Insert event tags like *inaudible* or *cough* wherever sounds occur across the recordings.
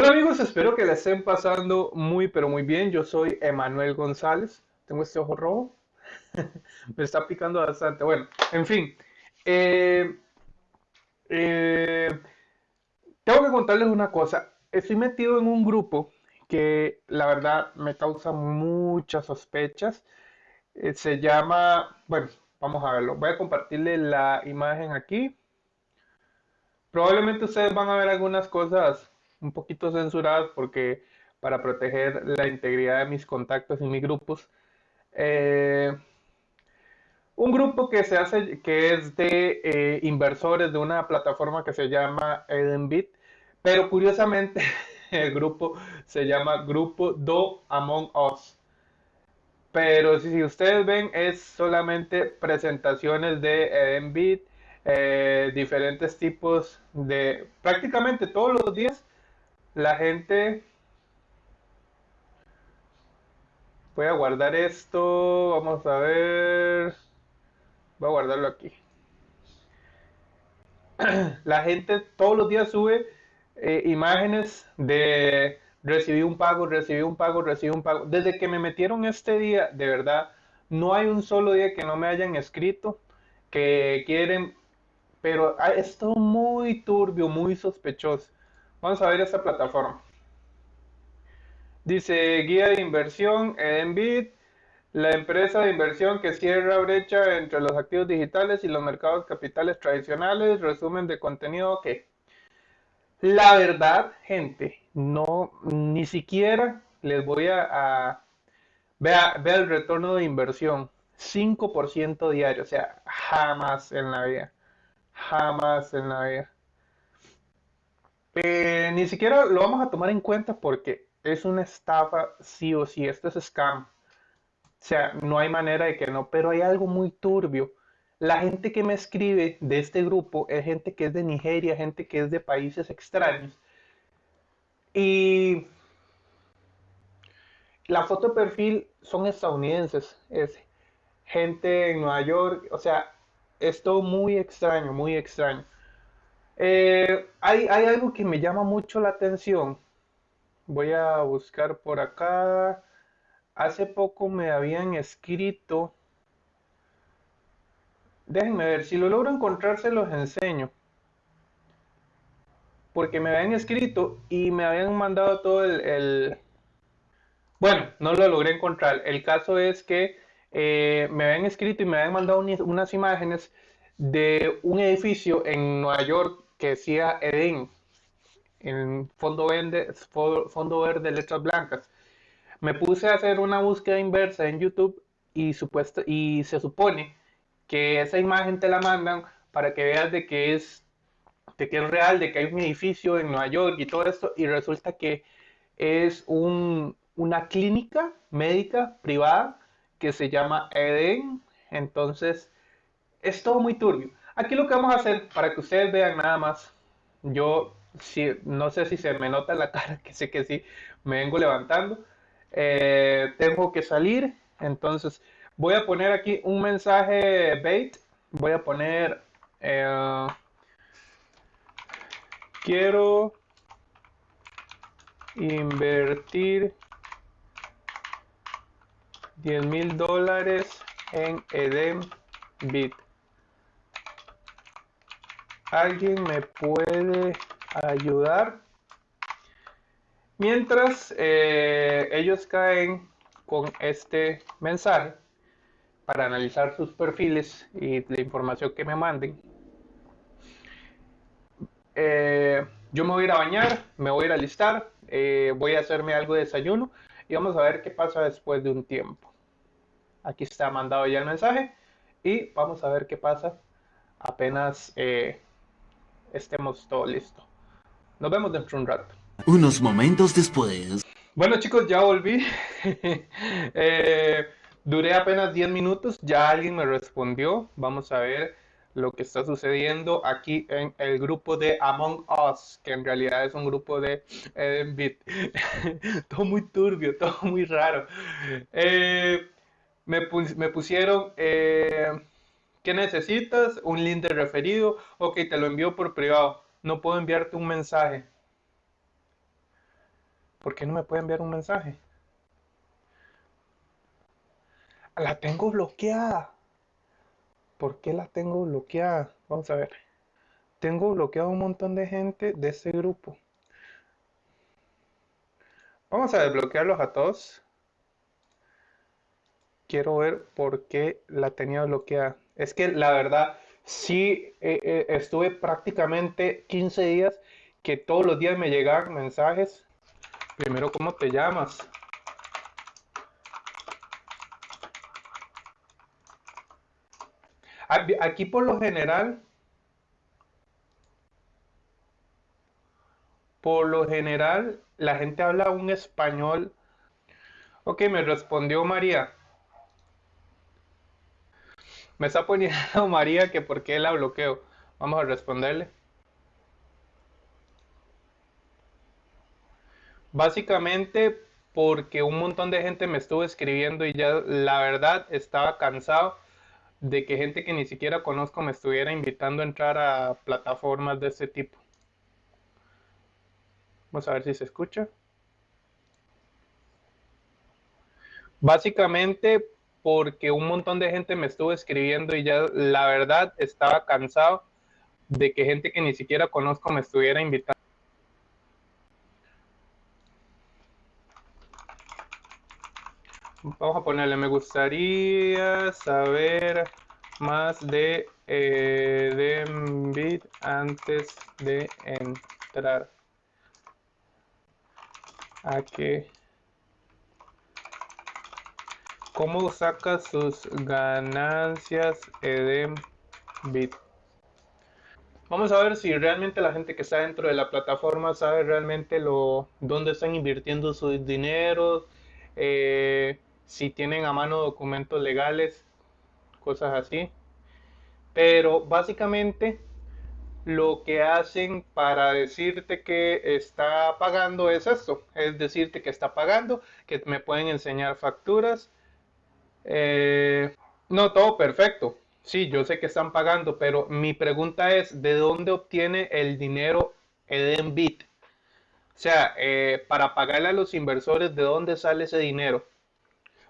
Hola amigos, espero que la estén pasando muy pero muy bien. Yo soy Emanuel González. Tengo este ojo rojo. *laughs* Me está picando bastante. Bueno, en fin. Eh, eh, tengo que contarles una cosa. Estoy metido en un grupo que la verdad me causa muchas sospechas. Eh, se llama, bueno, vamos a verlo. Voy a compartirle la imagen aquí. Probablemente ustedes van a ver algunas cosas un poquito censuradas porque para proteger la integridad de mis contactos y mis grupos. Eh, un grupo que se hace, que es de eh, inversores de una plataforma que se llama Edenbit, pero curiosamente *laughs* el grupo se llama Grupo Do Among Us. Pero si, ustedes ven, es solamente presentaciones de Edenbit, eh, diferentes tipos de, prácticamente todos los días, la gente... Voy a guardar esto, vamos a ver... Voy a guardarlo aquí. *clears throat* La gente todos los días sube eh, imágenes de recibí un pago, recibí un pago, recibí un pago. Desde que me metieron este día, de verdad, no hay un solo día que no me hayan escrito que quieren, pero es todo muy turbio, muy sospechoso. Vamos a ver esta plataforma. Dice guía de inversión, Enbit, la empresa de inversión que cierra brecha entre los activos digitales y los mercados capitales tradicionales, resumen de contenido que la verdad, gente, no, ni siquiera les voy a, vea, vea el retorno de inversión, 5% diario, o sea, jamás en la vida, jamás en la vida. Eh, ni siquiera lo vamos a tomar en cuenta porque es una estafa sí o sí, esto es scam. O sea, no hay manera de que no, pero hay algo muy turbio. La gente que me escribe de este grupo es gente que es de Nigeria, gente que es de países extraños. Y la foto de perfil son estadounidenses, es gente en Nueva York, o sea, es todo muy extraño, muy extraño. Eh, hay, algo que me llama mucho la atención. Voy a buscar por acá. Hace poco me habían escrito. Déjenme ver, si lo logro encontrar se los enseño. Porque me habían escrito y me habían mandado todo el... Bueno, no lo logré encontrar. El caso es que eh, me habían escrito y me habían mandado unas imágenes de un edificio en Nueva York que decía Eden, en fondo verde, fondo verde, letras blancas. Me puse a hacer una búsqueda inversa en YouTube y, supuesto, y se supone que esa imagen te la mandan para que veas de que es de que es real, de que hay un edificio en Nueva York y todo esto, y resulta que es un, una clínica médica privada que se llama Eden. Entonces, es todo muy turbio. Aquí lo que vamos a hacer, para que ustedes vean nada más, yo si, no sé si se me nota la *laughs* cara, que sé que sí, me vengo levantando. Eh, tengo que salir, entonces voy a poner aquí un mensaje bait. Voy a poner, eh, quiero invertir 10 mil dólares en Eden Bit. ¿Alguien me puede ayudar? Mientras eh, ellos caen con este mensaje para analizar sus perfiles y la información que me manden, eh, yo me voy a ir a bañar, me voy a ir a listar, eh, voy a hacerme algo de desayuno y vamos a ver qué pasa después de un tiempo. Aquí está mandado ya el mensaje y vamos a ver qué pasa apenas estemos todo listo. Nos vemos dentro de un rato. Unos momentos después. Bueno chicos, ya volví. *laughs* Eh, duré apenas 10 minutos, ya alguien me respondió. Vamos a ver lo que está sucediendo aquí en el grupo de Among Us, que en realidad es un grupo de Edenbit. *laughs* todo muy turbio, todo muy raro. Eh, me, me, pusieron... ¿Qué necesitas? Un link de referido. Ok, te lo envío por privado. No puedo enviarte un mensaje. ¿Por qué no me puede enviar un mensaje? La tengo bloqueada. ¿Por qué la tengo bloqueada? Vamos a ver. Tengo bloqueado un montón de gente de ese grupo. Vamos a desbloquearlos a todos. Quiero ver por qué la tenía bloqueada. Es que la verdad, sí eh, eh, estuve prácticamente 15 días que todos los días me llegaban mensajes. Primero, ¿cómo te llamas? Aquí por lo general, por lo general, la gente habla un español. Ok, me respondió María. Me está poniendo *laughs* María que por qué la bloqueo. Vamos a responderle. Básicamente porque un montón de gente me estuvo escribiendo y ya la verdad estaba cansado de que gente que ni siquiera conozco me estuviera invitando a entrar a plataformas de ese tipo. Vamos a ver si se escucha. Básicamente porque un montón de gente me estuvo escribiendo y ya la verdad estaba cansado de que gente que ni siquiera conozco me estuviera invitando. Vamos a ponerle, me gustaría saber más de eh, antes de entrar. A que ¿Cómo saca sus ganancias Edenbit? Vamos a ver si realmente la gente que está dentro de la plataforma sabe realmente lo dónde están invirtiendo sus dineros, eh, si tienen a mano documentos legales, cosas así. Pero básicamente lo que hacen para decirte que está pagando es esto, es decirte que está pagando, que me pueden enseñar facturas. Eh, no, todo perfecto. Sí, yo sé que están pagando, pero mi pregunta es, ¿de dónde obtiene el dinero Edenbit? O sea, eh, para pagarle a los inversores, ¿de dónde sale ese dinero?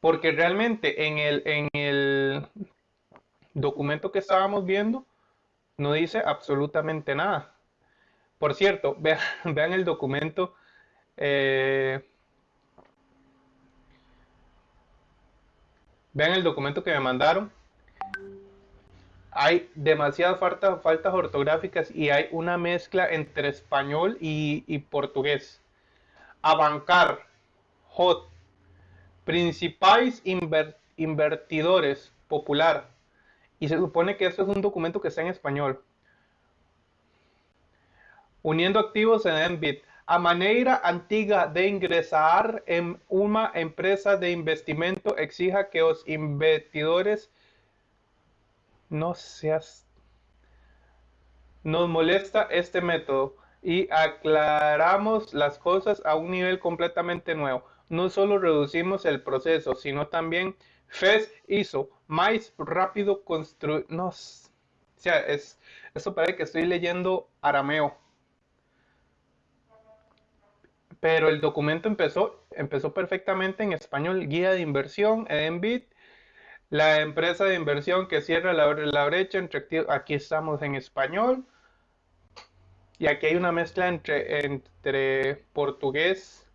Porque realmente en el, en el documento que estábamos viendo no dice absolutamente nada. Por cierto, *laughs* vean, el documento. Eh, vean el documento que me mandaron. Hay demasiadas faltas, ortográficas y hay una mezcla entre español y, portugués. Abancar, hot, principales invertidores, popular. Y se supone que esto es un documento que está en español. Uniendo activos en Enbit. A manera antigua de ingresar en una empresa de investimento exija que los invertidores no seas... Nos molesta este método y aclaramos las cosas a un nivel completamente nuevo no solo reducimos el proceso, sino también FES hizo más rápido construir. No, o sea, es, eso parece que estoy leyendo arameo. Pero el documento empezó, empezó perfectamente en español. Guía de inversión, Edenbit, la empresa de inversión que cierra la, la brecha entre Aquí estamos en español. Y aquí hay una mezcla entre, entre portugués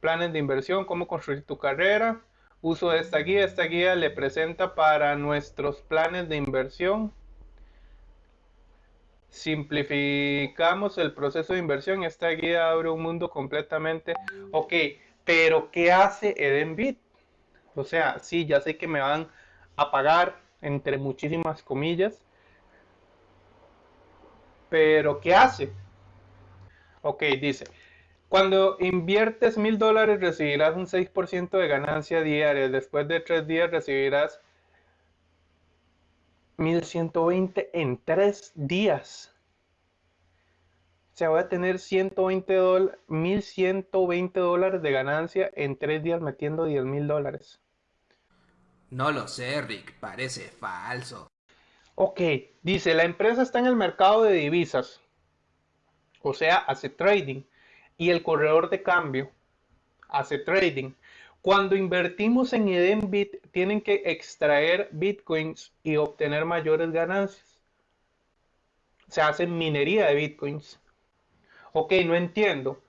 planes de inversión, cómo construir tu carrera. Uso de esta guía. Esta guía le presenta para nuestros planes de inversión. Simplificamos el proceso de inversión. Esta guía abre un mundo completamente. Ok, pero ¿qué hace Edenbit? O sea, sí, ya sé que me van a pagar entre muchísimas comillas. Pero ¿qué hace? Ok, dice, cuando inviertes mil dólares recibirás un 6% de ganancia diaria. Después de tres días recibirás 1120 en tres días. O sea, voy a tener 120 dólares, 1120 dólares de ganancia en tres días metiendo 10 mil dólares. No lo sé, Rick, parece falso. Ok, dice, la empresa está en el mercado de divisas. O sea, hace trading y el corredor de cambio hace trading. Cuando invertimos en Edenbit, tienen que extraer bitcoins y obtener mayores ganancias. Se hace minería de bitcoins. Ok, no entiendo.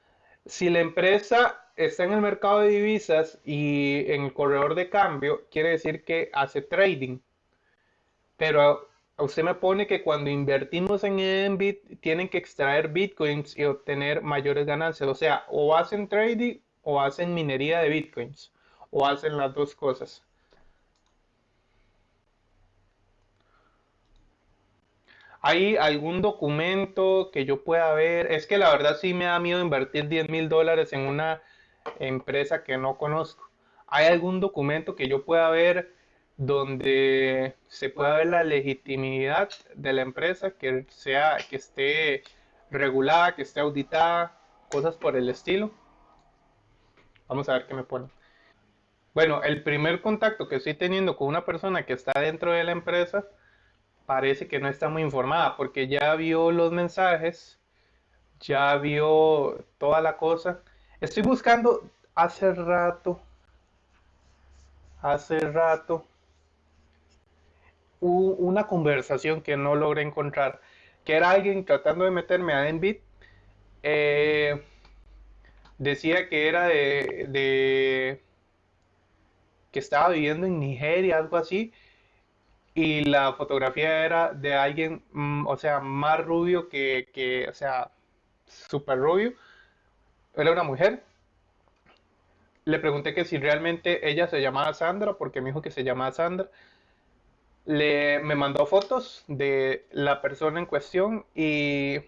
Si la empresa está en el mercado de divisas y en el corredor de cambio, quiere decir que hace trading. Pero usted me pone que cuando invertimos en Edenbit tienen que extraer bitcoins y obtener mayores ganancias. O sea, o hacen trading o hacen minería de bitcoins. O hacen las dos cosas. ¿Hay algún documento que yo pueda ver? Es que la verdad sí me da miedo invertir 10 mil dólares en una empresa que no conozco. ¿Hay algún documento que yo pueda ver donde se pueda ver la legitimidad de la empresa, que sea, que esté regulada, que esté auditada, cosas por el estilo? Vamos a ver qué me pone. Bueno, el primer contacto que estoy teniendo con una persona que está dentro de la empresa parece que no está muy informada porque ya vio los mensajes, ya vio toda la cosa. Estoy buscando hace rato, hace rato, una conversación que no logré encontrar, que era alguien tratando de meterme a Enbit. Eh, decía que era de, que estaba viviendo en Nigeria, algo así, y la fotografía era de alguien, mm, o sea, más rubio que, que o sea, súper rubio. Era una mujer. Le pregunté que si realmente ella se llamaba Sandra, porque me dijo que se llamaba Sandra. Le, me mandó fotos de la persona en cuestión y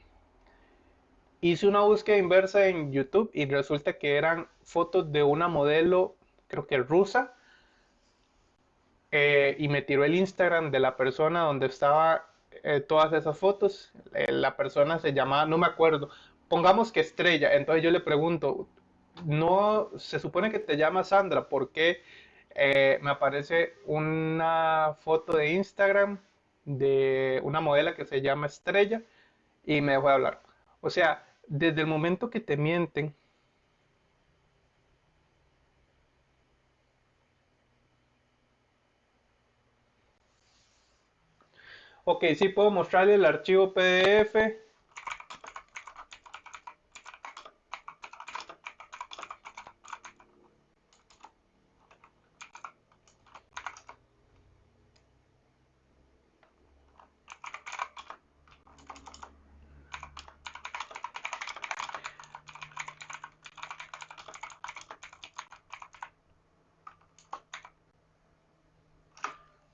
hice una búsqueda inversa en YouTube y resulta que eran fotos de una modelo, creo que rusa, eh, y me tiró el Instagram de la persona donde estaba eh, todas esas fotos. Eh, la persona se llamaba, no me acuerdo, pongamos que Estrella. Entonces yo le pregunto, no, se supone que te llama Sandra, ¿por qué me aparece una foto de Instagram de una modelo que se llama Estrella y me dejó de hablar? O sea, desde el momento que te mienten, Ok, sí puedo mostrarle el archivo PDF.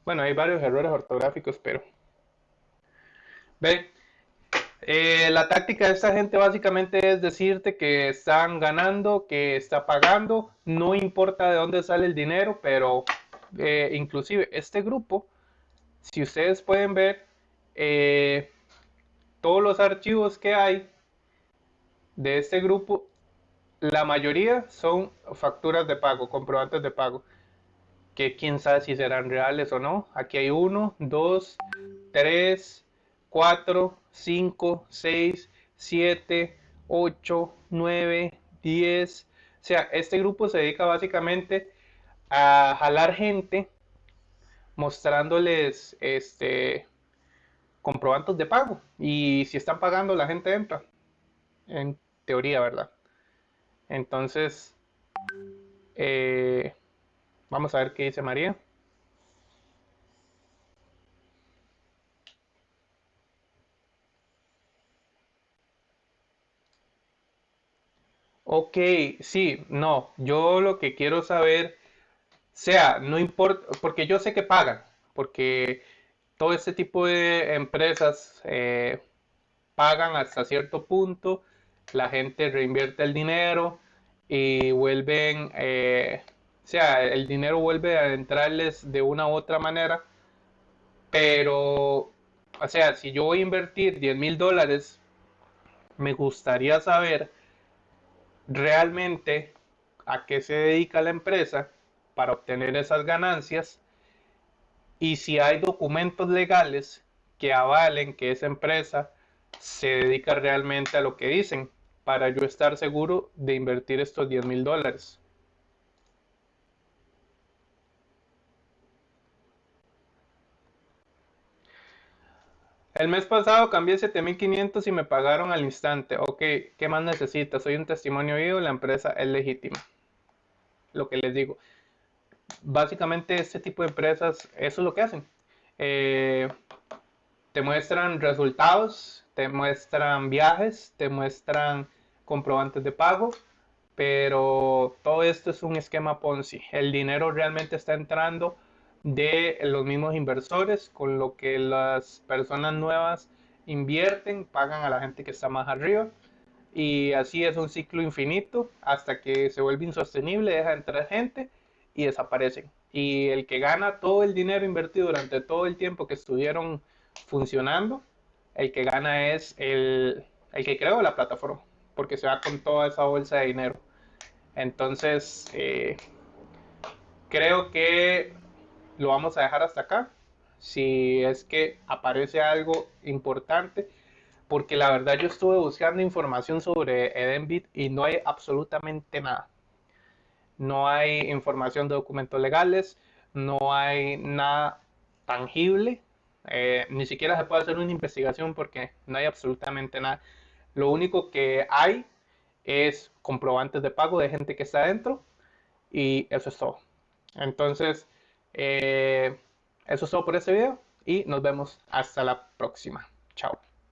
Bueno, hay varios errores ortográficos, pero Ve, eh, la táctica de esta gente básicamente es decirte que están ganando, que está pagando, no importa de dónde sale el dinero, pero eh, inclusive este grupo, si ustedes pueden ver, eh, todos los archivos que hay de este grupo, la mayoría son facturas de pago, comprobantes de pago, que quién sabe si serán reales o no. Aquí hay uno, dos, tres, 4, 5, 6, 7, 8, 9, 10. O sea, este grupo se dedica básicamente a jalar gente mostrándoles este comprobantes de pago y si están pagando la gente entra en teoría verdad entonces eh, vamos a ver qué dice María. Ok, sí, no, yo lo que quiero saber, sea, no importa, porque yo sé que pagan, porque todo este tipo de empresas eh, pagan hasta cierto punto, la gente reinvierte el dinero y vuelven, eh, o sea, el dinero vuelve a entrarles de una u otra manera, pero, o sea, si yo voy a invertir 10 mil dólares, me gustaría saber realmente a qué se dedica la empresa para obtener esas ganancias y si hay documentos legales que avalen que esa empresa se dedica realmente a lo que dicen para yo estar seguro de invertir estos 10 mil dólares. El mes pasado cambié 7500 y me pagaron al instante. Ok, ¿qué más necesitas? Soy un testimonio vivo, la empresa es legítima. Lo que les digo. Básicamente este tipo de empresas, eso es lo que hacen. Eh, te muestran resultados, te muestran viajes, te muestran comprobantes de pago, pero todo esto es un esquema Ponzi. El dinero realmente está entrando de los mismos inversores, con lo que las personas nuevas invierten, pagan a la gente que está más arriba. Y así es un ciclo infinito hasta que se vuelve insostenible, deja de entrar gente y desaparecen. Y el que gana todo el dinero invertido durante todo el tiempo que estuvieron funcionando, el que gana es el, el que creó la plataforma, porque se va con toda esa bolsa de dinero. Entonces, eh, creo que lo vamos a dejar hasta acá. Si es que aparece algo importante, porque la verdad yo estuve buscando información sobre Edenbit y no hay absolutamente nada. No hay información de documentos legales, no hay nada tangible, eh, ni siquiera se puede hacer una investigación porque no hay absolutamente nada. Lo único que hay es comprobantes de pago de gente que está adentro y eso es todo. Entonces, eh, eso es todo por este video y nos vemos hasta la próxima.